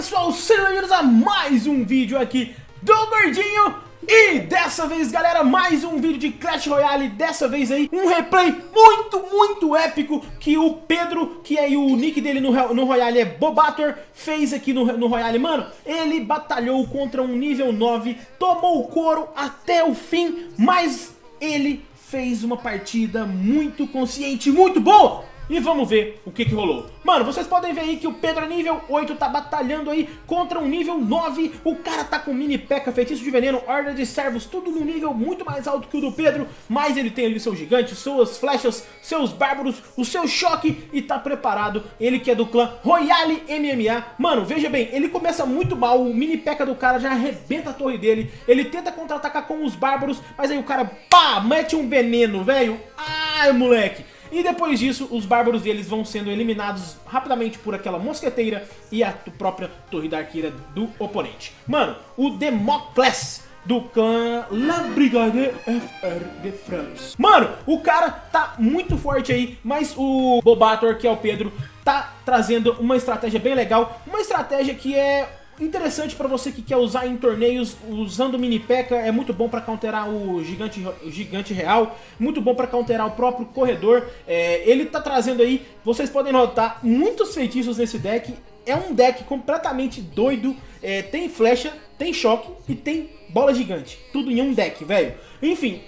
pessoal, sejam bem-vindos a mais um vídeo aqui do Gordinho. E dessa vez galera, mais um vídeo de Clash Royale. Dessa vez aí, um replay muito, muito épico Que o Pedro, que aí o nick dele no, no Royale é Bobator Fez aqui no, no Royale, mano Ele batalhou contra um nível 9 Tomou o couro até o fim Mas ele fez uma partida muito consciente, muito boa e vamos ver o que que rolou. Mano, vocês podem ver aí que o Pedro é nível 8 tá batalhando aí contra um nível 9. O cara tá com mini peca, feitiço de veneno, horda de servos, tudo num nível muito mais alto que o do Pedro. Mas ele tem ali seu gigante, suas flechas, seus bárbaros, o seu choque e tá preparado. Ele que é do clã Royale MMA. Mano, veja bem, ele começa muito mal, o mini peca do cara já arrebenta a torre dele. Ele tenta contra-atacar com os bárbaros, mas aí o cara, pá, mete um veneno, velho. Ai, moleque. E depois disso, os bárbaros deles vão sendo eliminados rapidamente por aquela mosqueteira e a própria torre da arqueira do oponente. Mano, o Democles do clã La Brigade FR de France. Mano, o cara tá muito forte aí, mas o Bobator, que é o Pedro, tá trazendo uma estratégia bem legal. Uma estratégia que é Interessante para você que quer usar em torneios, usando o mini P.E.K.K.A. é muito bom para counterar o gigante, gigante real, muito bom para counterar o próprio corredor. É, ele tá trazendo aí, vocês podem notar, muitos feitiços nesse deck. É um deck completamente doido, é, tem flecha, tem choque e tem bola gigante. Tudo em um deck, velho. Enfim,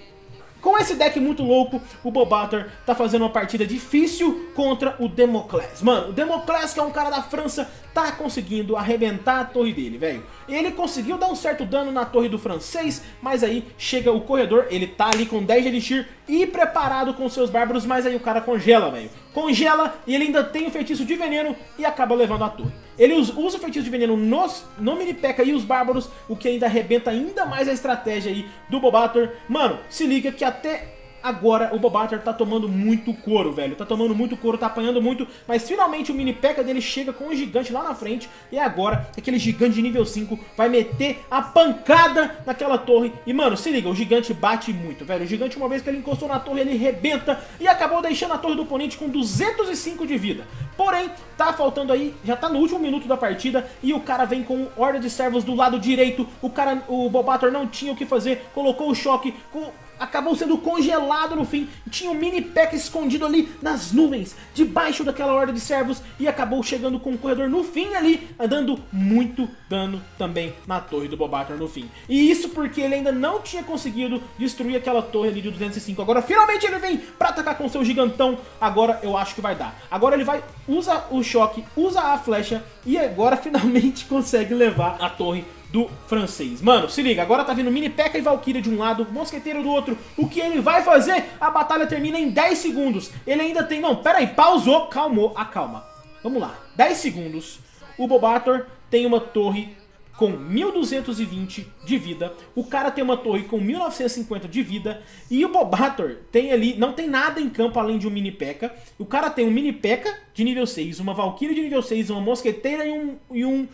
com esse deck muito louco, o Bobator tá fazendo uma partida difícil contra o Democles. Mano, o Democles, que é um cara da França, tá conseguindo arrebentar a torre dele, velho. Ele conseguiu dar um certo dano na torre do francês, mas aí chega o corredor, ele tá ali com 10 de elixir e preparado com seus bárbaros, mas aí o cara congela, velho. Congela e ele ainda tem o feitiço de veneno e acaba levando a torre. Ele usa o feitiço de veneno nos, no mini P.E.K.K.A. e os bárbaros, o que ainda arrebenta ainda mais a estratégia aí do Bobator. Mano, se liga que até agora o Bobator tá tomando muito couro, velho. Tá tomando muito couro, tá apanhando muito, mas finalmente o mini P.E.K.K.A. dele chega com o gigante lá na frente e agora aquele gigante de nível 5 vai meter a pancada naquela torre. E, mano, se liga, o gigante bate muito, velho. O gigante, uma vez que ele encostou na torre, ele rebenta e acabou deixando a torre do oponente com 205 de vida. Porém, tá faltando aí, já tá no último minuto da partida e o cara vem com horda de servos do lado direito. O cara, o Bobator não tinha o que fazer, colocou o choque, com acabou sendo congelado no fim. Tinha um mini pack escondido ali nas nuvens, debaixo daquela horda de servos e acabou chegando com o corredor no fim ali, dando muito dano também na torre do Bobator no fim. E isso porque ele ainda não tinha conseguido destruir aquela torre ali de 205. Agora finalmente ele vem pra atacar com seu gigantão, agora eu acho que vai dar. Agora ele vai, usa o choque, usa a flecha e agora finalmente consegue levar a torre do francês. Mano, se liga, agora tá vindo Mini P.E.K.K.A. e Valkyria de um lado, Mosqueteiro do outro. O que ele vai fazer? A batalha termina em 10 segundos. Ele ainda tem... Não, pera aí, pausou, calmou, acalma. Vamos lá, 10 segundos. O Bobator tem uma torre com 1220 de vida, o cara tem uma torre com 1950 de vida e o Bobator tem ali, não tem nada em campo além de um mini P.E.K.K.A. O cara tem um mini P.E.K.K.A. de nível 6, uma Valkyrie de nível 6, uma Mosqueteira e um, e um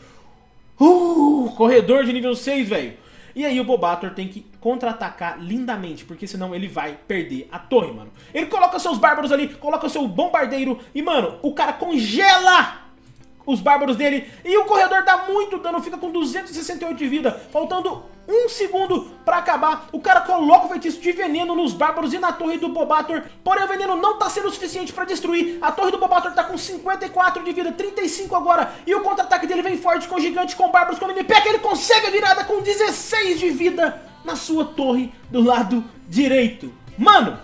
Uh, corredor de nível 6, velho. E aí o Bobator tem que contra-atacar lindamente, porque senão ele vai perder a torre, mano. Ele coloca seus bárbaros ali, coloca seu bombardeiro e, mano, o cara congela os bárbaros dele. E o corredor dá muito dano, fica com 268 de vida, faltando um segundo pra acabar. O cara coloca o feitiço de veneno nos bárbaros e na torre do Bobator. Porém o veneno não tá sendo suficiente pra destruir. A torre do Bobator tá com 54 de vida, 35 agora. E o contra-ataque dele vem forte com gigante, com bárbaros, com mini Ele consegue a virada com 16 de vida na sua torre do lado direito. Mano,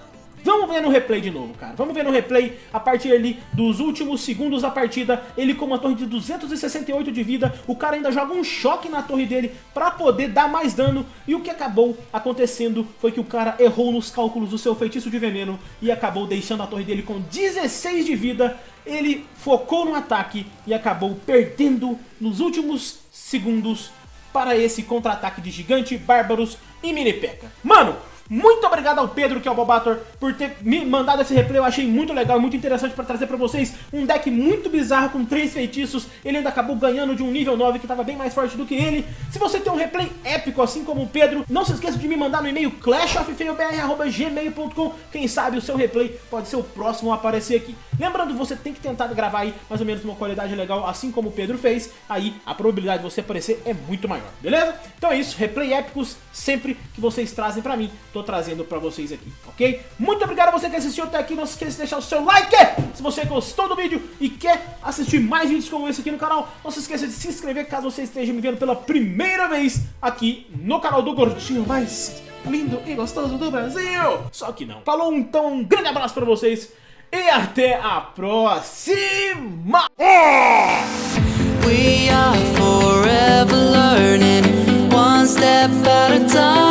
Vamos ver no replay de novo, cara. Vamos ver no replay, a partir ali dos últimos segundos da partida, ele com uma torre de 268 de vida, o cara ainda joga um choque na torre dele pra poder dar mais dano, e o que acabou acontecendo foi que o cara errou nos cálculos do seu feitiço de veneno e acabou deixando a torre dele com 16 de vida, ele focou no ataque e acabou perdendo nos últimos segundos para esse contra-ataque de gigante, bárbaros e mini P.E.K.K.A. Mano, Muito obrigado ao Pedro, que é o Bobator, por ter me mandado esse replay. Eu achei muito legal muito interessante para trazer para vocês um deck muito bizarro com três feitiços. Ele ainda acabou ganhando de um nível 9 que estava bem mais forte do que ele. Se você tem um replay épico assim como o Pedro, não se esqueça de me mandar no e-mail clashoffeilbr.gmail.com Quem sabe o seu replay pode ser o próximo a aparecer aqui. Lembrando, você tem que tentar gravar aí mais ou menos uma qualidade legal, assim como o Pedro fez. Aí a probabilidade de você aparecer é muito maior, beleza? Então é isso, replay épicos sempre que vocês trazem pra mim, tô trazendo pra vocês aqui, ok? Muito obrigado a você que assistiu até aqui, não se esqueça de deixar o seu like se você gostou do vídeo e quer assistir mais vídeos como esse aqui no canal. Não se esqueça de se inscrever caso você esteja me vendo pela primeira vez aqui no canal do Gordinho mais lindo e gostoso do Brasil. Só que não. Falou então, um grande abraço pra vocês e até a próxima! We are forever learning, one step at a time.